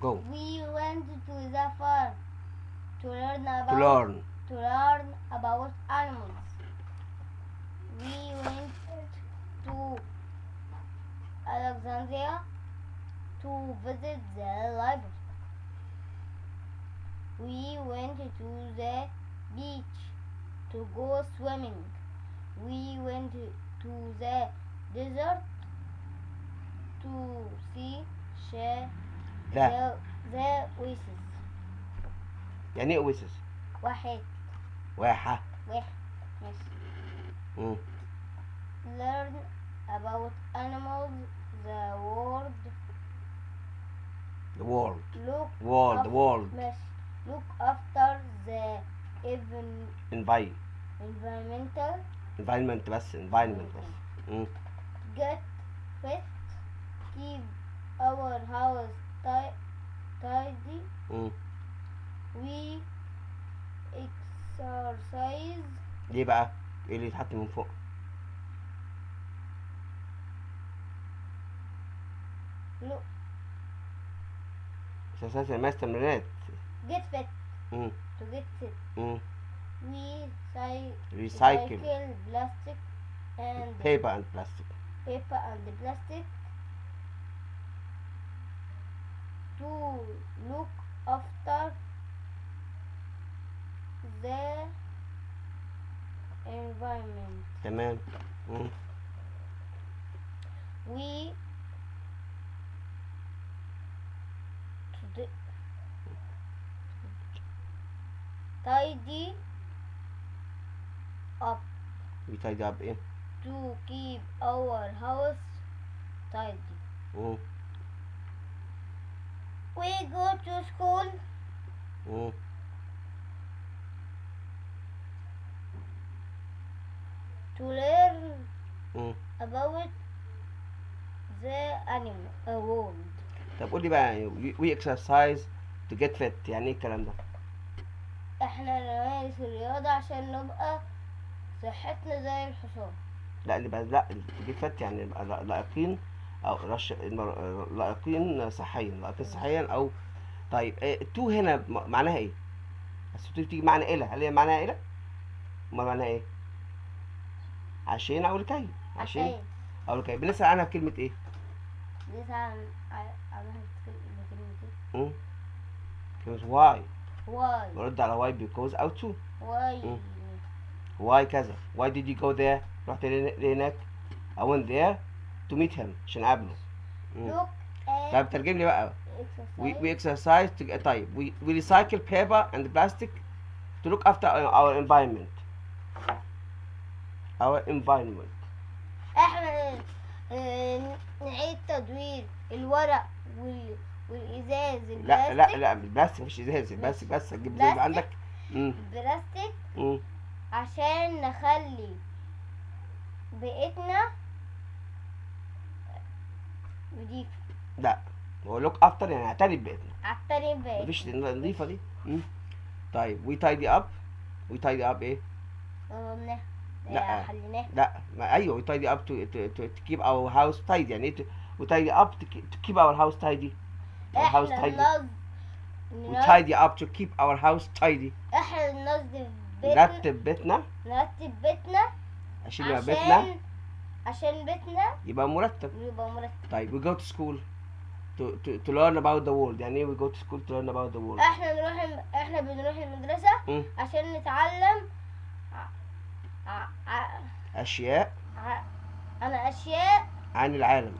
go We went to the farm to learn about to learn to learn about animals. We went to Alexandria to visit the library. We went to the beach to go swimming. We went to the desert to see sh- لا the, the oasis. يعني ايه اويسس واحد واحة واحد ماشي مم. learn about animals the world the world look world af- world ماشي look after the even envi- environmental environment بس environment بس مم. get exercise ليه بقى ايه اللي يتحط من فوق look اساسات الماس تمرينات get fit مم. to get fit مم. we cy- recycle plastic and paper and plastic paper and plastic to look after their environment. Amen. Mm. We today tidy up. We tidy up. Eh? To keep our house tidy. Mm. We go to school. Mm. To learn مم. about the animal world. طب قول لي بقى we- exercise to get fit يعني إيه الكلام ده؟ إحنا نمارس الرياضة عشان نبقى صحتنا زي الحصان. لا اللي بقى لا to get fit يعني نبقى لا- لائقين أو رش لائقين صحيا لائقين صحيا أو طيب إيه to هنا م- معناها إيه؟ بس to بتيجي معنى إلى هل هي معناها إلى أمال معناها إيه؟ عشان أو لكي عشان عشان أو لكي بنسأل عنها بكلمة إيه؟ لسه عن ع- عملها كلمة why واي. برد على why because أو to why. why كذا. Why did you go there? رحت ليه- ليه هناك I went there to meet him. عشان أقابله. طيب ترجم لي بقى. We, we exercise to طيب. We, we recycle paper and plastic to look after our environment. Our environment. إحنا آه، نعيد تدوير الورق وال... والإزاز لا لا البلاستيك. لا البلاستيك مش إزاز البلاستيك بس هتجيب زي ما بلاستيك؟ عندك. مم. البلاستيك؟ مم. عشان نخلي بيئتنا نضيفة لا هو look after يعني اعتني ببيتنا عالتاني بيئتنا مفيش نظيفة دي؟ مم. طيب we tidy up. we tidy up إيه؟ قلناها لا. لا ما أيوه tidy up to keep our house tidy يعني tidy up to keep our house tidy house tidy tidy up to keep our house tidy إحنا ننظف بيتنا نرتب بيتنا. نرتب بيتنا عشان يبقى بيتنا. عشان بيتنا يبقى مرتب. يبقى مرتب. طيب we go to school to to learn about the world يعني we go to school to learn about the world إحنا بنروح إحنا بنروح المدرسة عشان نتعلم عن أشياء عن العالم.